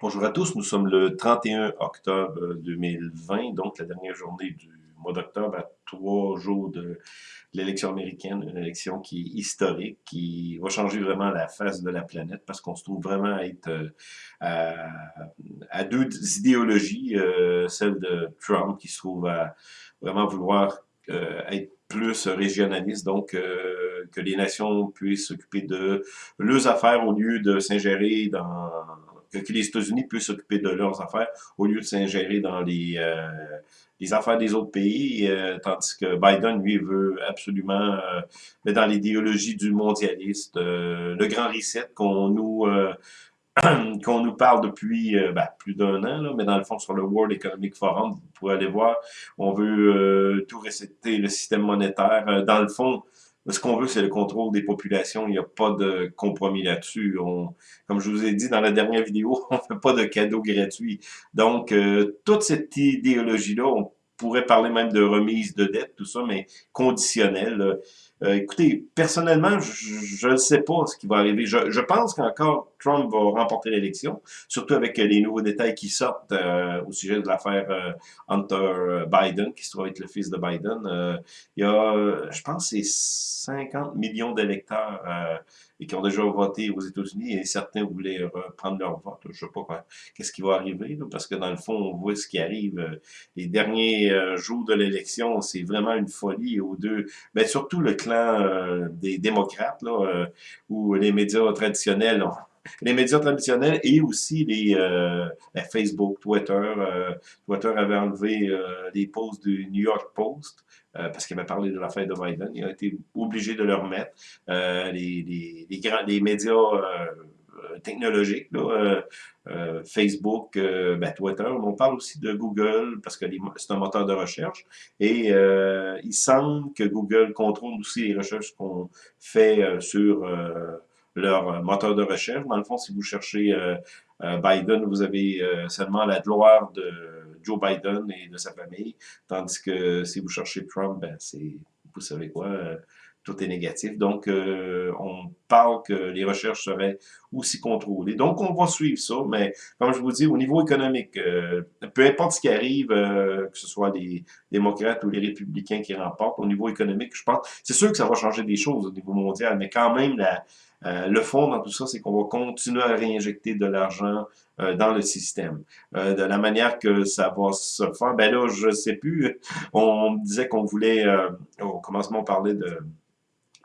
Bonjour à tous, nous sommes le 31 octobre 2020, donc la dernière journée du mois d'octobre, à trois jours de l'élection américaine, une élection qui est historique, qui va changer vraiment la face de la planète, parce qu'on se trouve vraiment à être euh, à, deux idéologies, euh, celle de Trump qui se trouve à vraiment vouloir euh, être plus régionaliste, donc que les nations puissent s'occuper de leurs affaires au lieu de s'ingérer dans que, les États-Unis puissent s'occuper de leurs affaires au lieu de s'ingérer dans les, euh, les affaires des autres pays, euh, tandis que Biden, lui, veut absolument, euh, mais dans l'idéologie du mondialiste, le grand reset qu'on nous qu'on nous parle depuis ben, plus d'un an, là, mais dans le fond, sur le World Economic Forum, vous pouvez aller voir, on veut tout resetter le système monétaire. dans le fond, ce qu'on veut, c'est le contrôle des populations. Il n'y a pas de compromis là-dessus. Comme je vous ai dit dans la dernière vidéo, on ne fait pas de cadeaux gratuits. Donc, euh, toute cette idéologie-là, on pourrait parler même de remise de dette, tout ça, mais conditionnelle. Euh, écoutez, personnellement, je ne sais pas ce qui va arriver. Je, je pense qu'encore Trump va remporter l'élection, surtout avec les nouveaux détails qui sortent euh, au sujet de l'affaire euh, Hunter Biden, qui se trouve être le fils de Biden. il y a, je pense, c'est 50 millions d'électeurs et qui ont déjà voté aux États-Unis et certains voulaient reprendre leur vote. Je sais pas qu'est-ce qui va arriver, parce que dans le fond, on voit ce qui arrive. Les derniers jours de l'élection, c'est vraiment une folie aux deux. Mais surtout le euh, des démocrates, là, euh, ou les médias traditionnels les médias traditionnels et aussi les euh, ben, Facebook, Twitter. Twitter avait enlevé les posts du New York Post parce qu'il avait parlé de l'affaire de Biden. Il a été obligé de le remettre. les, les, grands, les médias technologiques, là, euh, Facebook, euh, ben, Twitter. On parle aussi de Google parce que c'est un moteur de recherche. Et euh, il semble que Google contrôle aussi les recherches qu'on fait sur leur moteur de recherche. Dans le fond, si vous cherchez Biden, vous avez seulement la gloire de Joe Biden et de sa famille. Tandis que si vous cherchez Trump, ben, c'est, vous savez quoi, tout est négatif. Donc, euh, on parle que les recherches seraient aussi contrôlées. Donc, on va suivre ça, mais comme je vous dis, au niveau économique, euh, peu importe ce qui arrive, euh, que ce soit les démocrates ou les républicains qui remportent, au niveau économique, je pense, c'est sûr que ça va changer des choses au niveau mondial, mais quand même, le fond dans tout ça, c'est qu'on va continuer à réinjecter de l'argent dans le système. de la manière que ça va se faire, ben là, je sais plus, on disait qu'on voulait, au commencement, on parlait de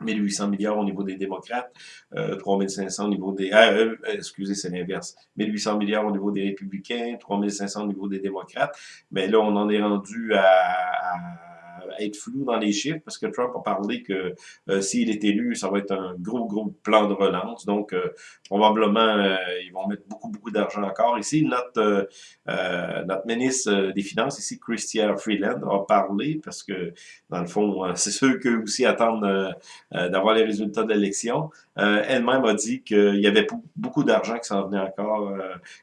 1800 milliards au niveau des démocrates, euh, 3500 au niveau des... Ah, euh, excusez, c'est l'inverse. 1800 milliards au niveau des républicains, 3500 au niveau des démocrates. Mais là, on en est rendu à être flou dans les chiffres parce que Trump a parlé que euh, s'il est élu, ça va être un gros, gros plan de relance. Donc, euh, probablement, euh, ils vont mettre beaucoup, beaucoup d'argent encore. Ici, notre, notre ministre des Finances, ici, Christian Freeland, a parlé parce que, dans le fond, c'est ceux qui aussi attendent d'avoir les résultats de l'élection. Elle-même a dit qu'il y avait beaucoup d'argent qui s'en venait encore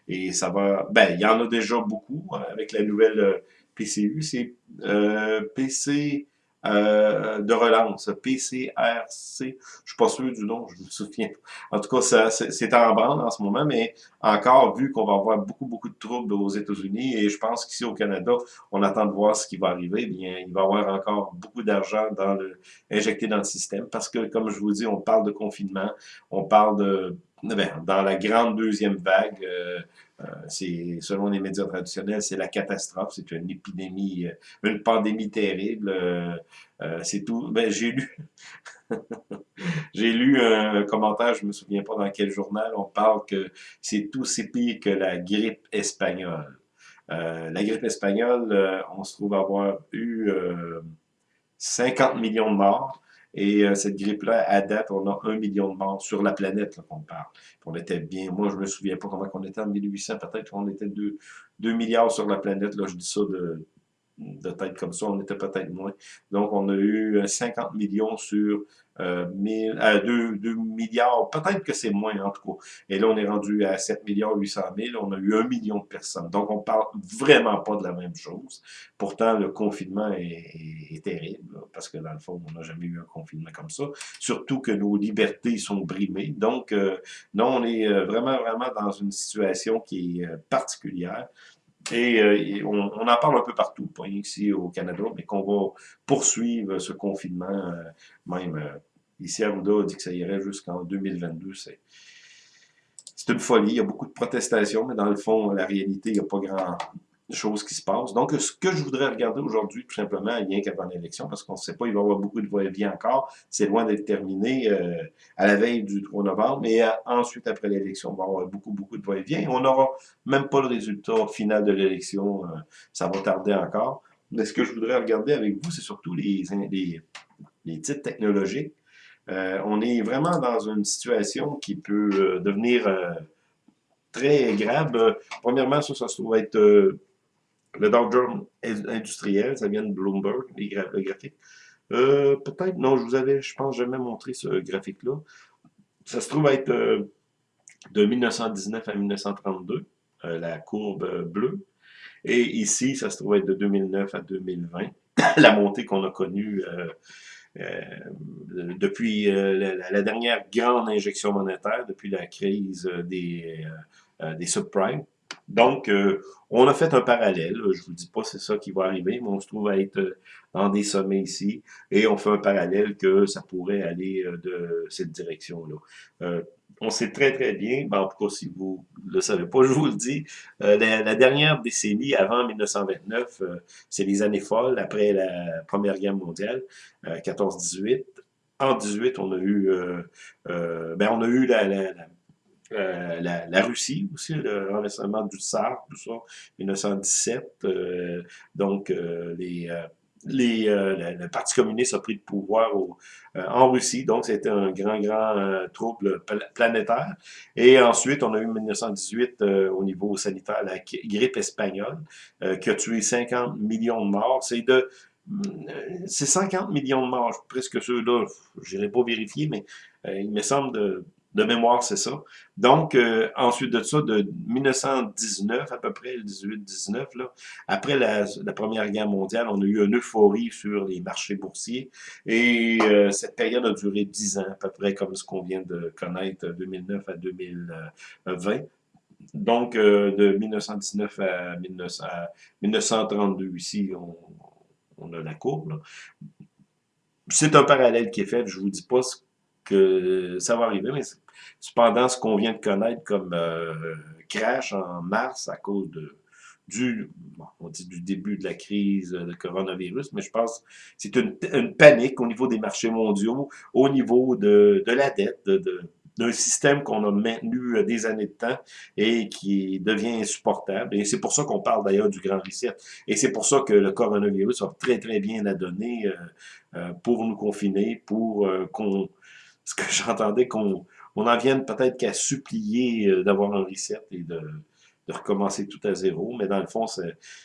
et ça va... Ben, il y en a déjà beaucoup avec la nouvelle PCU, c'est euh, PC euh, de relance, PCRC. Je suis pas sûr du nom, je me souviens. En tout cas, c'est en branle en ce moment, mais encore, vu qu'on va avoir beaucoup, beaucoup de troubles aux États-Unis, et je pense qu'ici au Canada, on attend de voir ce qui va arriver, eh bien, il va y avoir encore beaucoup d'argent dans le, injecté dans le système, parce que, comme je vous dis, on parle de confinement, on parle de ben, dans la grande deuxième vague, euh, c'est selon les médias traditionnels, c'est la catastrophe, c'est une épidémie, euh, une pandémie terrible. c'est tout. Ben, j'ai lu, j'ai lu un commentaire, je me souviens pas dans quel journal, on parle que c'est tout c'est pire que la grippe espagnole. la grippe espagnole, on se trouve avoir eu 50 millions de morts. Et euh, cette grippe-là, à date, on a un million de morts sur la planète qu'on parle. on était bien, moi je me souviens pas comment on était en 1800, peut-être on était 2, 2 milliards sur la planète, là je dis ça de, de tête comme ça, on était peut-être moins. Donc on a eu 50 euh, millions sur euh, 2, milliards, peut-être que c'est moins en tout cas. Et là, on est rendu à 7 milliards 800 000, on a eu un million de personnes. Donc, on parle vraiment pas de la même chose. Pourtant, le confinement est, terrible, parce que dans le fond, on n'a jamais eu un confinement comme ça. Surtout que nos libertés sont brimées. Donc, euh, non, on est euh, vraiment, vraiment dans une situation qui est euh, particulière. Et, on, en parle un peu partout, pas ici au Canada, mais qu'on va poursuivre ce confinement, même ici à Arruda, on dit que ça irait jusqu'en 2022. C'est une folie, il y a beaucoup de protestations, mais dans le fond, la réalité, il n'y a pas grand, choses qui se passent. Donc, ce que je voudrais regarder aujourd'hui, tout simplement, rien qu'avant l'élection, parce qu'on ne sait pas, il va y avoir beaucoup de va-et-vient encore, c'est loin d'être terminé euh, à la veille du 3 novembre, mais euh, ensuite, après l'élection, on va avoir beaucoup, beaucoup de va-et-vient. On n'aura même pas le résultat final de l'élection, euh, ça va tarder encore. Mais ce que je voudrais regarder avec vous, c'est surtout les, titres technologiques. on est vraiment dans une situation qui peut devenir très grave. premièrement, ça, ça se trouve être le Dow Jones industriel, ça vient de Bloomberg, le graphique. Euh, Peut-être, non, je vous avais, je pense, jamais montré ce graphique-là. Ça se trouve être euh, de 1919 à 1932, euh, la courbe bleue. Et ici, ça se trouve être de 2009 à 2020, la montée qu'on a connue euh, depuis la, la, dernière grande injection monétaire, depuis la crise des, des subprimes. Donc, euh, on a fait un parallèle. Je vous dis pas c'est ça qui va arriver, mais on se trouve à être euh, dans des sommets ici. Et on fait un parallèle que ça pourrait aller euh, de cette direction-là. on sait très très bien, ben, en tout cas si vous ne le savez pas, je vous le dis, la, dernière décennie avant 1929, c'est les années folles après la Première Guerre mondiale, 14-18. En 18, on a eu, ben, on a eu la, la euh, la, Russie aussi, le renversement du tsar, tout ça, 1917. Euh, donc, euh, les, les, le Parti communiste a pris le pouvoir en Russie, donc c'était un grand, grand trouble planétaire. Et ensuite, on a eu 1918 au niveau sanitaire la grippe espagnole, qui a tué 50 millions de morts. C'est de c'est 50 millions de morts, presque ceux-là, je n'irai pas vérifier, mais il me semble de de mémoire, c'est ça. Donc, euh, ensuite de ça, de 1919 à peu près, 18-19, là, après la, Première Guerre mondiale, on a eu une euphorie sur les marchés boursiers. Et euh, cette période a duré 10 ans, à peu près comme ce qu'on vient de connaître, 2009 à 2020. Donc, euh, de 1919 à, 1932, ici, on, on a la courbe. C'est un parallèle qui est fait. Je vous dis pas ce que ça va arriver, mais cependant, ce qu'on vient de connaître comme euh, crash en mars à cause de du, on dit du début de la crise de coronavirus, mais je pense c'est une, panique au niveau des marchés mondiaux, au niveau de, de la dette, de, d'un système qu'on a maintenu euh, des années de temps et qui devient insupportable. Et c'est pour ça qu'on parle d'ailleurs du grand reset. Et c'est pour ça que le coronavirus a très très bien à donner euh, pour nous confiner, pour qu'on ce que j'entendais qu'on on en vienne peut-être qu'à supplier euh, d'avoir un reset et de, de, recommencer tout à zéro, mais dans le fond,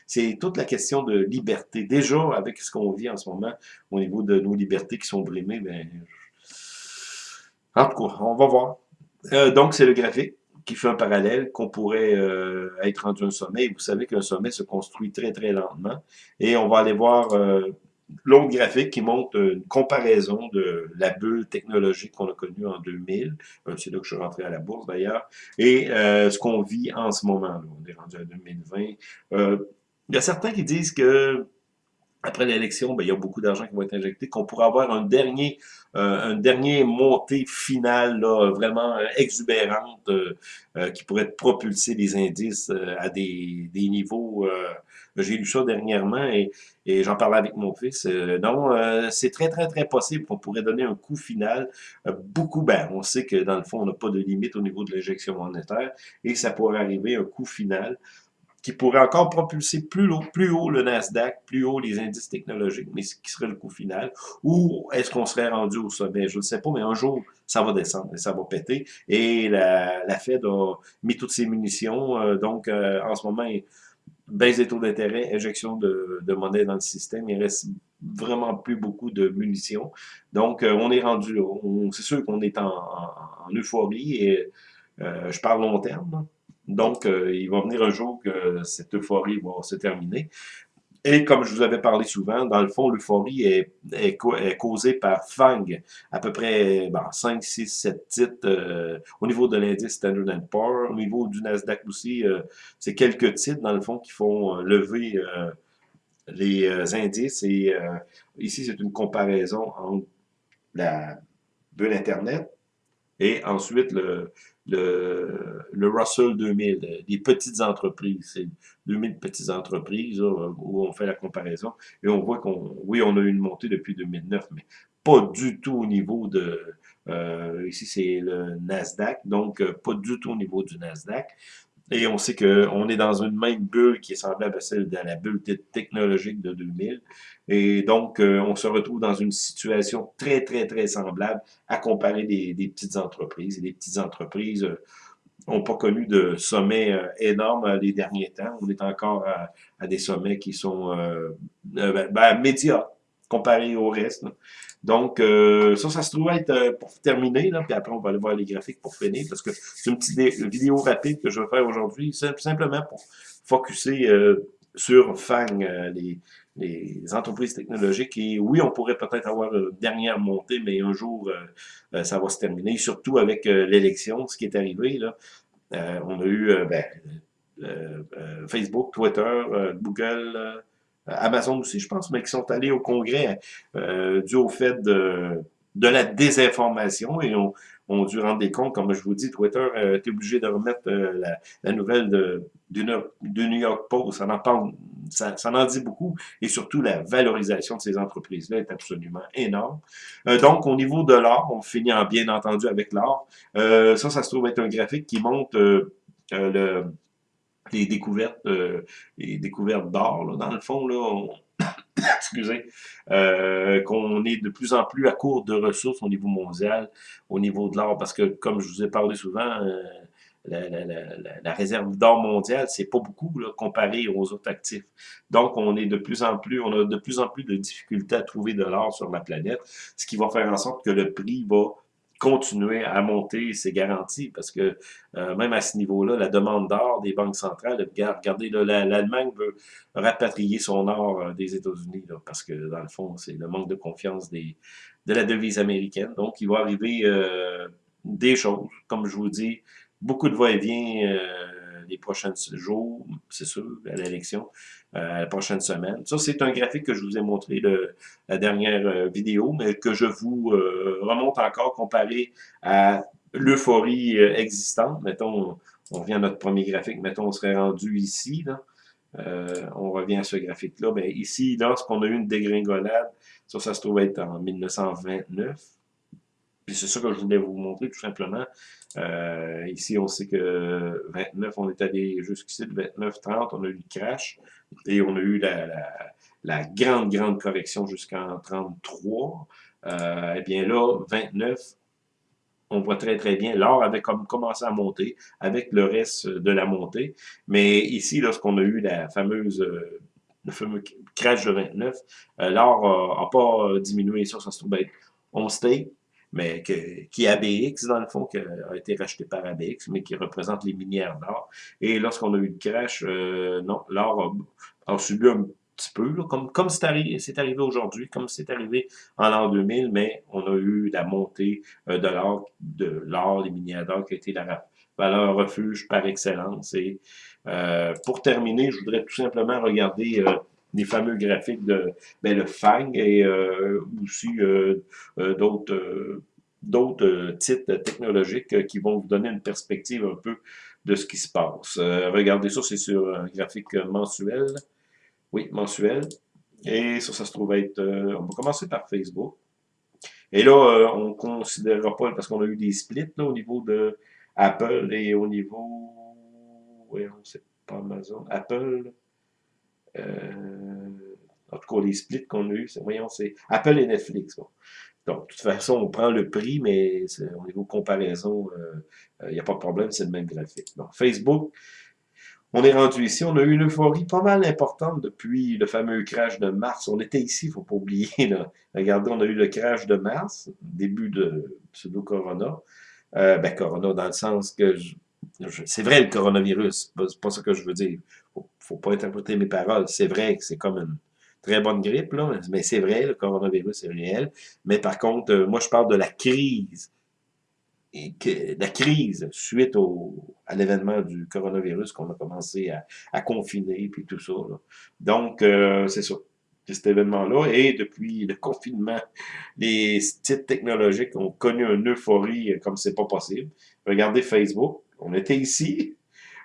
c'est toute la question de liberté. Déjà, avec ce qu'on vit en ce moment, au niveau de nos libertés qui sont brimées, ben, en tout cas, on va voir. Euh, donc, c'est le graphique qui fait un parallèle, qu'on pourrait euh, être rendu un sommet. vous savez qu'un sommet se construit très, très lentement. Et on va aller voir l'autre graphique qui montre une comparaison de la bulle technologique qu'on a connue en 2000, euh, c'est là que je suis rentré à la bourse d'ailleurs, et euh, ce qu'on vit en ce moment. Là. On est rendu à 2020. Euh, il y a certains qui disent que après l'élection, ben, il y a beaucoup d'argent qui va être injecté, qu'on pourrait avoir un dernier, un dernier montée finale là, vraiment exubérante qui pourrait propulser les indices à des, des niveaux. J'ai lu ça dernièrement et, et j'en parlais avec mon fils. non, c'est très, très, très possible qu'on pourrait donner un coup final. beaucoup, ben, on sait que dans le fond, on n'a pas de limite au niveau de l'injection monétaire et ça pourrait arriver un coup final qui pourrait encore propulser plus haut, plus haut le Nasdaq, plus haut les indices technologiques, mais ce qui serait le coût final, ou est-ce qu'on serait rendu au sommet? Je ne sais pas, mais un jour, ça va descendre et ça va péter. Et la, la Fed a mis toutes ses munitions, euh, donc euh, en ce moment, baisse des taux d'intérêt, injection de, monnaie dans le système, il reste vraiment plus beaucoup de munitions. Donc, euh, on est rendu là. C'est sûr qu'on est en, euphorie et euh, je parle long terme. Donc, euh, il va venir un jour que cette euphorie va se terminer. Et comme je vous avais parlé souvent, dans le fond, l'euphorie est, causée par FANG, à peu près 5, 6, 7 titres au niveau de l'indice Standard Poor's, au niveau du Nasdaq aussi, euh, c'est quelques titres, dans le fond, qui font euh, lever euh, les indices. Et ici, c'est une comparaison entre la bulle Internet et ensuite le, le, le Russell 2000, des petites entreprises. C'est 2000 petites entreprises où on fait la comparaison. Et on voit qu'on, oui, on a eu une montée depuis 2009, mais pas du tout au niveau de, euh, ici c'est le Nasdaq, donc euh, pas du tout au niveau du Nasdaq. Et on sait qu'on est dans une même bulle qui est semblable à celle de la bulle technologique de 2000. Et donc, euh, on se retrouve dans une situation très, très, très semblable à comparer des, petites entreprises. Et les petites entreprises n'ont pas connu de sommets euh, énormes les derniers temps. On est encore à, des sommets qui sont euh, ben, ben, médias comparés au reste. Donc, euh, ça, ça se trouve être euh, pour terminer, là, puis après, on va aller voir les graphiques pour finir, parce que c'est une petite vidéo rapide que je vais faire aujourd'hui, simplement pour focuser euh, sur FANG, les, les, entreprises technologiques. Et oui, on pourrait peut-être avoir une dernière montée, mais un jour, ça va se terminer, surtout avec l'élection, ce qui est arrivé. Là. on a eu ben, Facebook, Twitter, Google, euh, Amazon aussi, je pense, mais qui sont allés au Congrès euh, dû au fait de, la désinformation et ont, ont dû rendre des comptes. Comme je vous dis, Twitter a été obligé de remettre euh, la, nouvelle de, New York Post. Ça en parle, dit beaucoup. Et surtout, la valorisation de ces entreprises-là est absolument énorme. Euh, donc, au niveau de l'or, on finit en bien entendu avec l'or. Euh, ça, ça se trouve être un graphique qui montre le les découvertes, euh, les découvertes d'or, dans le fond, là, excusez, euh, qu'on est de plus en plus à court de ressources au niveau mondial, au niveau de l'or, parce que, comme je vous ai parlé souvent, euh, la, la, la, la, réserve d'or mondiale, c'est pas beaucoup là, comparé aux autres actifs. Donc, on est de plus en plus, on a de plus en plus de difficultés à trouver de l'or sur la planète, ce qui va faire en sorte que le prix va continuer à monter ses garanties, parce que euh, même à ce niveau-là, la demande d'or des banques centrales, regardez, l'Allemagne veut rapatrier son or euh, des États-Unis, parce que dans le fond, c'est le manque de confiance des, de la devise américaine. Donc, il va arriver euh, des choses, comme je vous dis, beaucoup de va-et-vient les prochains jours, c'est sûr, à l'élection, euh, la prochaine semaine. Ça, c'est un graphique que je vous ai montré la dernière euh, vidéo, mais que je vous euh, remonte encore comparé à l'euphorie existante. Mettons, on revient à notre premier graphique, mettons, on serait rendu ici, on revient à ce graphique-là. Ben, ici, lorsqu'on a eu une dégringolade, ça, ça se trouve être en 1929. Puis c'est ça que je voulais vous montrer tout simplement. Euh, ici, on sait que 29, on est allé jusqu'ici de 29, 30, on a eu le crash et on a eu la, la, grande, grande correction jusqu'en 33. Euh, eh bien là, 29, on voit très très bien, l'or avait comme commencé à monter avec le reste de la montée. Mais ici, lorsqu'on a eu la fameuse le fameux crash de 29, euh, l'or n'a pas diminué, ça, ça se trouve être on stay, mais qui est ABX, dans le fond, qui a été racheté par ABX, mais qui représente les minières d'or. Et lorsqu'on a eu le crash, euh, non, l'or a, subi un petit peu, comme comme c'est arrivé, aujourd'hui, comme c'est arrivé en l'an 2000, mais on a eu la montée euh, de l'or, de l'or, les minières d'or, qui a été la valeur refuge par excellence. Et euh, pour terminer, je voudrais tout simplement regarder les fameux graphiques de ben, le FANG et euh, aussi euh, euh, d'autres d'autres titres technologiques qui vont vous donner une perspective un peu de ce qui se passe. regardez ça, c'est sur un graphique mensuel. Oui, mensuel. Et ça, ça se trouve être... on va commencer par Facebook. Et là, on ne considérera pas, parce qu'on a eu des splits là, au niveau de Apple et au niveau... Oui, on sait pas Amazon. Apple, en tout cas, les splits qu'on a eu, voyons, c'est Apple et Netflix. Donc, de toute façon, on prend le prix, mais au niveau comparaison, il euh, n'y euh, a pas de problème, c'est le même graphique. Donc, Facebook, on est rendu ici, on a eu une euphorie pas mal importante depuis le fameux crash de mars. On était ici, il faut pas oublier. Regardez, on a eu le crash de mars, début de pseudo-corona. Euh, ben, corona dans le sens que... c'est vrai le coronavirus, c'est pas ça que je veux dire. Faut, faut pas interpréter mes paroles. C'est vrai que c'est comme une très bonne grippe, là, mais c'est vrai, le coronavirus est réel. Mais par contre, euh, moi je parle de la crise la crise suite au, à l'événement du coronavirus qu'on a commencé à, à, confiner, puis tout ça. Donc, euh, c'est ça. Cet événement-là, et depuis le confinement, les sites technologiques ont connu une euphorie comme c'est pas possible. Regardez Facebook, on était ici,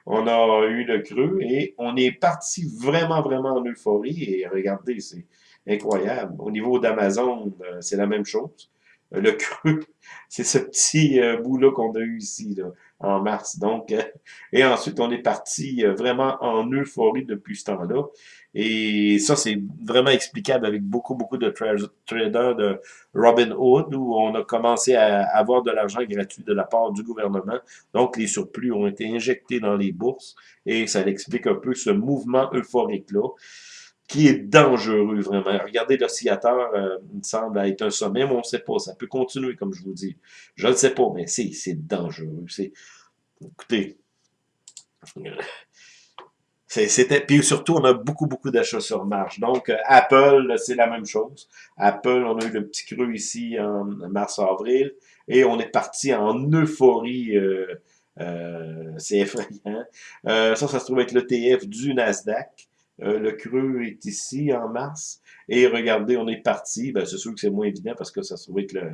on a eu le creux, et on est parti vraiment, vraiment en euphorie, et regardez, c'est incroyable. Au niveau d'Amazon, euh, c'est la même chose. Le creux, c'est ce petit euh, bout-là qu'on a eu ici, là, en mars. Donc, euh, et ensuite, on est parti euh, vraiment en euphorie depuis ce temps-là. Et ça, c'est vraiment explicable avec beaucoup, beaucoup de traders de Robinhood, où on a commencé à avoir de l'argent gratuit de la part du gouvernement. Donc, les surplus ont été injectés dans les bourses, et ça explique un peu ce mouvement euphorique-là qui est dangereux, vraiment. Regardez l'oscillateur, euh, il me semble être un sommet, mais on ne sait pas. Ça peut continuer, comme je vous dis. Je ne sais pas, mais c'est dangereux. C'est, Écoutez, c'était puis surtout on a beaucoup beaucoup d'achats sur marge. Donc euh, Apple c'est la même chose. Apple on a eu le petit creux ici en mars avril et on est parti en euphorie. Euh, c'est effrayant. ça ça se trouve être l'ETF du Nasdaq. Euh, le creux est ici en mars. Et regardez, on est parti. Ben, c'est sûr que c'est moins évident parce que ça se trouve que le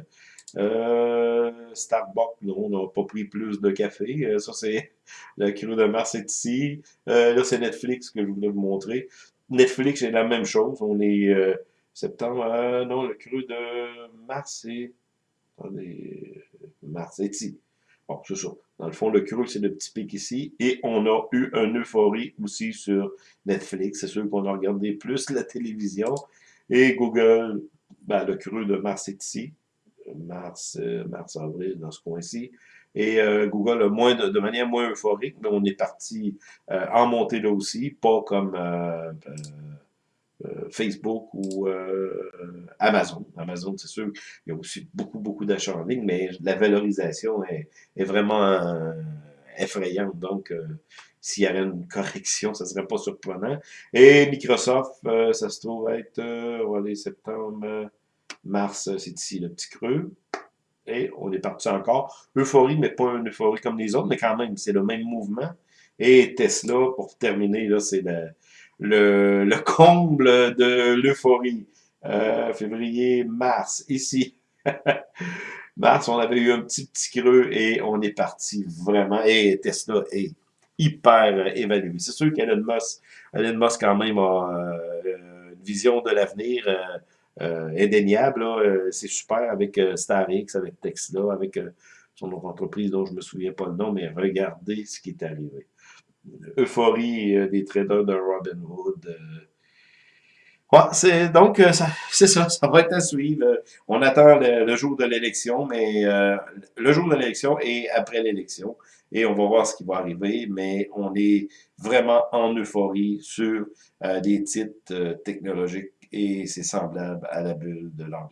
euh, Starbucks, on n'a pas pris plus de café. Euh, ça, c'est le creux de mars est ici. là, c'est Netflix que je voulais vous montrer. Netflix, c'est la même chose. On est septembre. non, le creux de mars, c'est... Attendez, mars est ici. Bon, c'est ça. Dans le fond, le creux, c'est le petit pic ici. Et on a eu une euphorie aussi sur Netflix. C'est sûr qu'on a regardé plus la télévision. Et Google, ben, le creux de mars est ici. Mars, euh, mars, avril, dans ce coin-ci. Et euh, Google, moins de, manière moins euphorique, mais on est parti euh, en montée là aussi, pas comme euh, Facebook ou euh, Amazon. Amazon, c'est sûr, il y a aussi beaucoup, beaucoup d'achats en ligne, mais la valorisation est, vraiment euh, effrayante. Donc, s'il y avait une correction, ça serait pas surprenant. Et Microsoft, ça se trouve être, euh, septembre, mars, c'est ici le petit creux. Et on est parti encore. Euphorie, mais pas une euphorie comme les autres, mais quand même, c'est le même mouvement. Et Tesla, pour terminer, là, c'est la, le, le comble de l'euphorie. Euh, février, mars, ici. mars, on avait eu un petit petit creux et on est parti vraiment. Et Tesla est hyper évalué. C'est sûr qu'Elon Musk, Elon Musk quand même a euh, une vision de l'avenir euh, euh indéniable. C'est super avec StarX, avec Tesla, avec son autre entreprise dont je me souviens pas le nom, mais regardez ce qui est arrivé euphorie euh, des traders de Robinhood. Euh. Ouais, c'est donc euh, c'est ça, ça va être à suivre. On attend le, jour de l'élection, mais le jour de l'élection et après l'élection, et on va voir ce qui va arriver. Mais on est vraiment en euphorie sur des titres technologiques et c'est semblable à la bulle de l'an